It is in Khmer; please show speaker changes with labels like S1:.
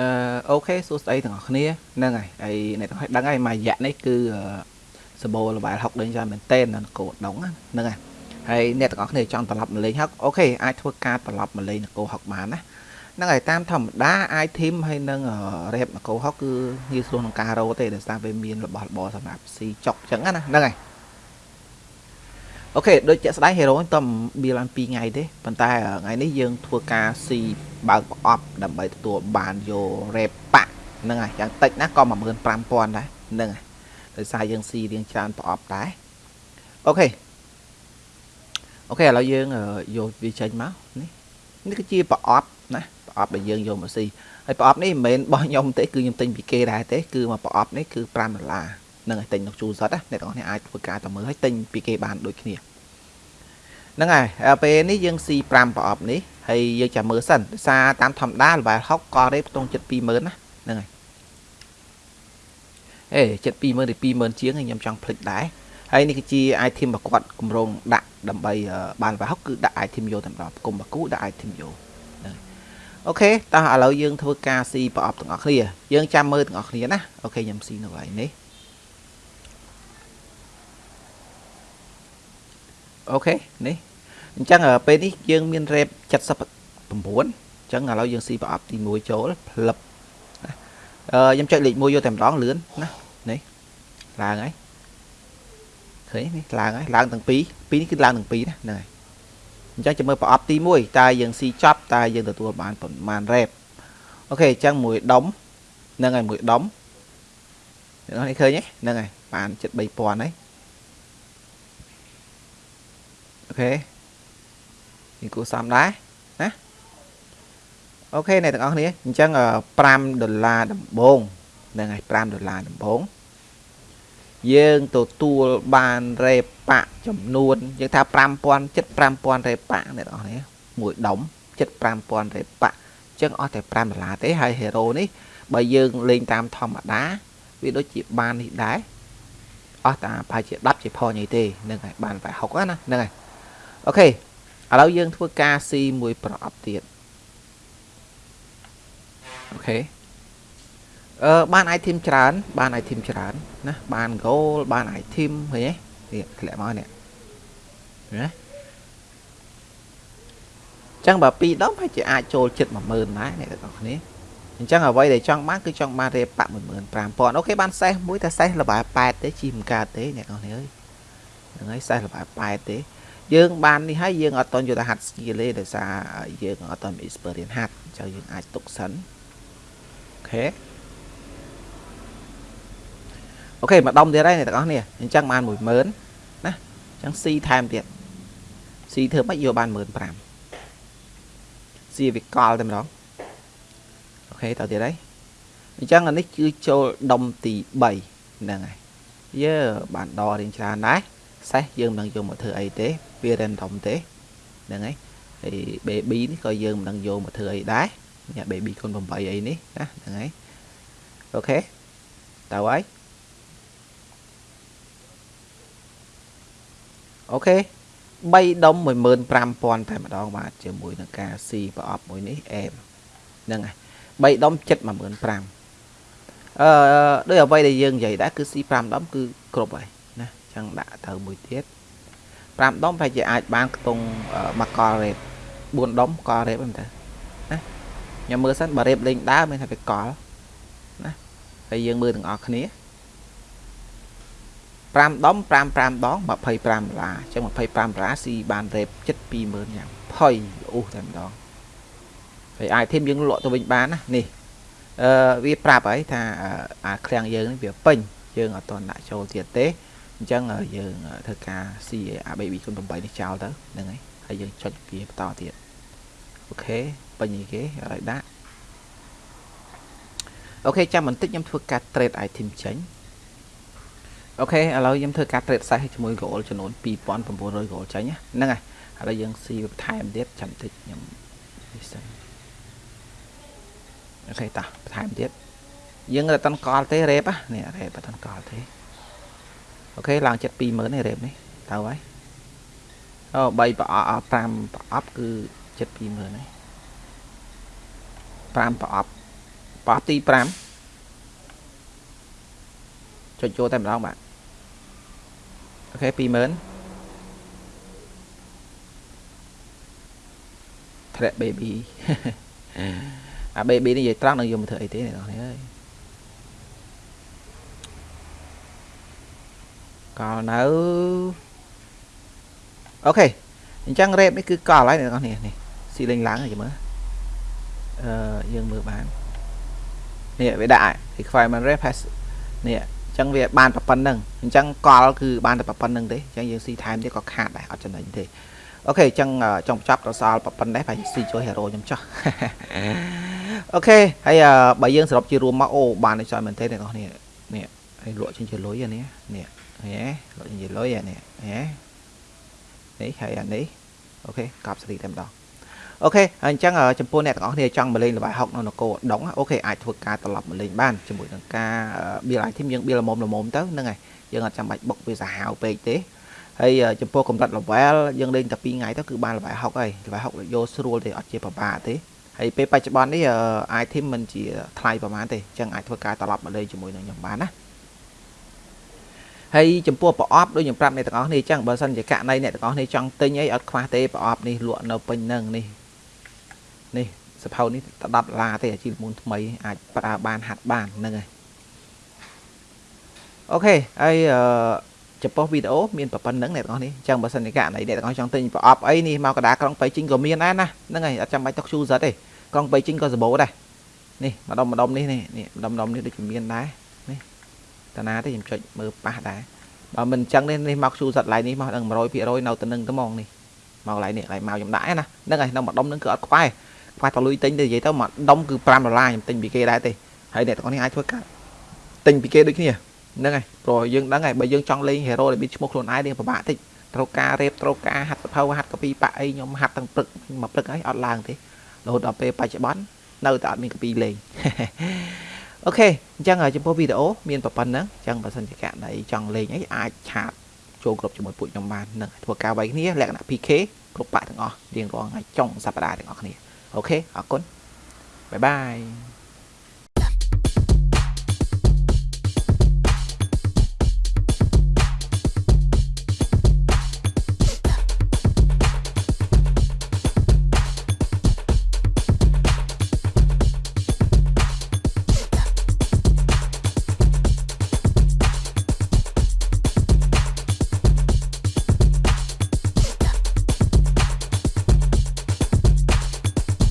S1: អឺអូខេសួស្តីទាំងអស់គ្នាហ្នឹងហើយហើយអ្នកទាំងអស់ដឹងហើយមួយរយៈនេះគឺសបោលបាយ60ដេញច្រើនមែនតេននៅកោដងហ្នឹងហើយហើយអ្នកទាំងអស់គ្នាចង់ត្រឡប់មកលេងហុកអូខេអាចធ្វើការត្រឡប់មកលេងនគរហុកបានណាហ្នឹងហើយតាមធម្មតា item ហើយនឹង rep នគរហុកគឺងាយស្រួលក្នុងការរកទេដោយសារវាមានរបស់របរសម្រាប់ស៊ីចុកអញ្ចឹងណាហ្នឹងហើយ អូខេដូចជាក់ស្ដែង hero តំ build បាន2ថ្ងៃទេប៉ុន្តែថ្ងៃនេះយើងធ្វើការស៊ីបើកប្រអប់ដើម្បីទទួលបានយក rep ប៉ហ្នឹងហើយយ៉ាងតិចណាក៏15000ដែរហ្នឹងហើយដោយសារយើងស៊ីរៀងច្រើនប្រអប់ដែរ OK OK ឥឡូវយើងយកវាចេញមកនេះនេះគឺជាប្រអប់ណាប្រអប់ដែលយើងយកមកស៊ីហើយប្រអប់នេះមិនមែនបោះខ្ញុំទេគឺខ្ញុំទិញពីគេដែរទេគឺមកប្រអប់នេះគឺ5ដុល្លារនឹងឲ្យទិញនៅជួលសុតណាអ្នកទាំងអស់គ្នាអាចធ្វើការទៅមើលឲ្យទិញពីគេបានដូចគ្នា ហ្នឹងហើយពេលនេះយើងស៊ី5ប្រអប់នេះហើយយើងចាំមើលសិនដោយសារតាមធម្មតាល្បែល60ក៏រេបខ្ទង់ចិត្ត20000ណាហ្នឹងហើយអេចិត្ត20000ឬ20000ជាងខ្ញុំចង់ភ្លេចដែរហើយនេះគឺជា item របស់គាត់គម្រោងដាក់ដើម្បីបានល្បែល60គឺដាក់ item យកតែម្ដងគុំបាគូដាក់ item យកអូខេតោះឥឡូវយើងធ្វើការស៊ីប្រអប់ទាំងអស់គ្នាយើងចាំមើលទាំងអស់គ្នាណាអូខេខ្ញុំស៊ីនៅកន្លែងនេះ អូខេនេះអញ្ចឹងពេលនេះយើងមាន rep 79អញ្ចឹងឥឡូវយើងស៊ីប្រអប់ទី1ចូលផ្លឹបអឺខ្ញុំចុចលេខ1យកតែម្ដងលឿនណានេះឡើងហើយឃើញនេះឡើងហើយឡើងទាំងពីរពីរនេះគឺឡើងទាំងពីរណាហ្នឹងហើយអញ្ចឹងចាំមើលប្រអប់ទី1តើយើងស៊ីចប់តើយើងទទួលបានប្រមាណ rep អូខេអញ្ចឹងមួយដុំហ្នឹងហើយមួយដុំអ្នកនេះឃើញទេហ្នឹងហើយបានចិត្ត3000ហើយអូ ខេនេះគួរសមដែរណាអូខេអ្នកទាំងអស់គ្នាអញ្ចឹង5ដុល្លារដំបូងហ្នឹងហើយ5ដុល្លារដំបូងយើងទទួលបានរេប៉ាក់ចំនួនយើងថា5000 75000រេប៉ាក់អ្នកទាំងអស់គ្នាមួយដុំ75000រេប៉ាក់អញ្ចឹងអស់តែ5ដុល្លារទេហើយ hero នេះបើយើងលេងតាមធម្មតាវាដូចជាបាននេះដែរអស់តែប្រហែលជា10ជាផញអីទេហ្នឹងហើយបានតែ60ណាហ្នឹងហើយ អូខេឥឡូវយើងធ្វើការស៊ីមួយប្រអប់ទៀតអូខេអឺបាន item ច្រើន បាន item ច្រើនណាបាន goal បាន item ឃើញទេនេះធ្លាក់មកនេះណាចឹងបើ2ដុំហើយជាអាចចូលចិត្ត10000ដែរអ្នកទាំងអស់គ្នាអញ្ចឹងអ្វីដែលចង់បានគឺចង់បានរេប៉15000អូខេបានសេះមួយតែសេះលបែ8ទេជីមិនកើតទេអ្នកទាំងអស់គ្នាអើយហ្នឹងហើយសេះលបែ8ទេ យើងបាននេះហើយយើងអត់តន់យកទៅហាត់ skill ទេដោយសារយើងអត់តន់ experience ហាត់អញ្ចឹងយើងអាចទុកសិនអូខេអូខេមកដុំទៀតហើយអ្នកទាំងអស់គ្នាអញ្ចឹងបាន10000ណាអញ្ចឹង C ថែមទៀត C ធ្វើម៉េចយកបាន15000 C វាកលតែម្ដងអូខេតទៅទៀតហើយអញ្ចឹងអានេះគឺចូលដុំទី3ហ្នឹងហើយយើបានដរៀងច្រើនដែរសេះយើងមិនដឹងយកមកធ្វើអីទេ វា random ទេហ្នឹងហើយហើយ baby នេះក៏យើងមិនដឹងយកមកធ្វើអីដែរញ៉ា baby គុណ8អីនេះណាហ្នឹងហើយអូខេតើហើយអូខេ3ដុំ15000តែម្ដងបាទជាមួយនឹងការស៊ីប្រអប់មួយនេះអែមហ្នឹងហើយ3ដុំចិត្ត15000អឺដោយអ្វីដែលយើងនិយាយដែរគឺស៊ី5ដុំគឺគ្រប់ហើយណាចឹងដាក់ទៅមួយទៀត 5ដុំប្រហែលជាអាចបានខ្ទង់មកកលរ៉េប4ដុំកលរ៉េបហ្នឹងទៅណាខ្ញុំមើលសិនបើរ៉េបលេងដើរមានតែវាកលណាហើយយើងមើលទាំងអស់គ្នា5ដុំ5 5ដង25ដុល្លារអញ្ចឹង25ដុល្លារស៊ីបានរ៉េបចិត្ត20000យ៉ាងផុយអូសតែម្ដងហើយអាចធីមយើងលក់ទៅវិញបានណានេះអឺវាប្រាប់ហើយថាអាឃ្លាំងយើងនេះវាពេញយើងអត់ទាន់ដាក់ចូលទៀតទេ អញ្ចឹងយើងធ្វើការស៊ីអា baby គុណ8នេះចោលទៅហ្នឹងហើយហើយយើងចុចវាបន្តទៀតអូខេពេញអីគេឲ្យដាក់អូខេចាំបន្តិចខ្ញុំធ្វើការ trade item ចេញអូខេឥឡូវខ្ញុំធ្វើការ trade size ជាមួយ goal ចំនួន2900 goal ចេញហ្នឹងហើយឥឡូវយើងស៊ីបន្ថែមទៀតចាំតិចខ្ញុំនេះសិនអូខេតោះបន្ថែមទៀតយើងរត់តនកលទេរ៉េបនេះរ៉េបតនកលទេ អូខេឡើងចិត្ត20000នេះរ៉េបនេះទៅហើយអូ3ប្រអប់5ប្រអប់គឺចិត្ត20000ហើយ5ប្រអប់ប្រអប់ទី5ចុចចូលតែម្ដងបាទអូខេ20000 Threat baby អា baby នេះនិយាយត្រង់នឹងយកមកធ្វើអីទេអ្នកនរអើយ ក៏នៅអូខេអញ្ចឹង rep នេះគឺកលហើយអ្នកនរនេះស៊ីលេងឡើងហើយមើលអឺយើងមើលបាននេះវាដាក់ requirement rep has នេះអញ្ចឹងវាបានតែប៉ុណ្្នឹងអញ្ចឹងកលគឺបានតែប៉ុណ្្នឹងទេអញ្ចឹងយើងស៊ីថែមទៀតក៏ខាតដែរអត់ចំណេញទេអូខេអញ្ចឹងចង់ចាប់ដល់សល់ប៉ុណ្ណេះហើយស៊ីជួយ hero ខ្ញុំចោះអូខេហើយបើយើងសរុបជារួមមកអូបានច្រើនមែនទេអ្នកនរនេះនេះហើយលក់ចេញជាលុយអានេះនេះ ហេលក់ចេញជាលុយអានេះហេនេះហើយអានេះអូខេកប់សេរីតែម្ដងអូខេអញ្ចឹងចំពោះអ្នកទាំងអស់គ្នាចង់មកលេងល្បែងហុកនៅនគរដុងអូខេអាចធ្វើការត្រឡប់មកលេងបានជាមួយនឹងការ build item យើង build ល្មមល្មមទៅហ្នឹងហើយយើងអត់ចាំបាច់បុកវាសាហាវពេកទេហើយចំពោះកម្រិត level យើងលេងតែ2ថ្ងៃទៅគឺបានល្បែងហុកហើយល្បែងហុកយកស្រួលទេអត់ជាពិបាកទេហើយពេលបច្ចុប្បន្ននេះ item មិនជាថ្លៃប្រហែលទេអញ្ចឹងអាចធ្វើការត្រឡប់មកលេងជាមួយនឹងខ្ញុំបានណា ហើយចំពោះប្រអប់ដូចខ្ញុំប្រាប់អ្នកទាំងអស់គ្នាអញ្ចឹងបើសិនជាករណីអ្នកទាំងអស់គ្នាចង់ទិញអីអត់ខ្វះទេប្រអប់នេះលក់នៅពេញនឹងនេះនេះសភៅនេះ10ដុល្លារទេអាជីលមុនថ្មីអាចប្រើបានហាត់បានហ្នឹងហើយអូខេហើយអឺចំពោះវីដេអូមានប៉ុណ្្នឹងអ្នកទាំងអស់នេះអញ្ចឹងបើសិនជាករណីអ្នកទាំងអស់ចង់ទិញប្រអប់អីនេះមកកដាក្រុងបៃជីងក៏មានដែរណាហ្នឹងហើយអត់ចាំបាច់ទុក user ទេក្រុងបៃជីងក៏សម្បូរដែរនេះម្ដុំម្ដុំនេះនេះម្ដុំម្ដុំនេះដូចជាមានដែរនេះ តាណាទេខ្ញុំចុចមើលប៉ះដែរបើមិនអញ្ចឹងនេះនេះមក user ឡៃនេះមកដឹង100%នៅទៅនឹងទៅហ្មងនេះមកឡៃនេះឡៃមកខ្ញុំដាក់ណាហ្នឹងហើយនៅម្ដុំនឹងគឺអត់ខ្វះខ្វះតលុយទិញទៅនិយាយទៅមួយដុំគឺ5ដុល្លារខ្ញុំទិញពីគេដែរទេហើយអ្នកទាំងនេះអាចធ្វើការទិញពីគេដូចគ្នាហ្នឹងហើយព្រោះយើងដឹងហើយបើយើងចង់លេង hero ដែលមានឈ្មោះខ្លួនឯងនេះពិបាកតិចត្រូវការរេបត្រូវការហាត់សភៅហាត់កពីប៉ាអីខ្ញុំហាត់ទាំងព្រឹកមកព្រឹកហើយអត់ឡើងទេរហូតដល់ពេលបច្ចុប្បន្ននៅតែអត់មានកពីលេង OK អញ្ចឹងចំពោះវីដេអូមានប៉ុណ្ណឹងអញ្ចឹងបើសិនជាករណីចង់លេងអីអាច chat ចូល group ជាមួយពួកខ្ញុំបាននឹងធ្វើការវាយគ្នាលក្ខណៈ PK គ្រប់បាក់ទាំងអស់រៀងរាល់ថ្ងៃចុងសប្តាហ៍ទាំងអស់គ្នា OK អរគុណ bye bye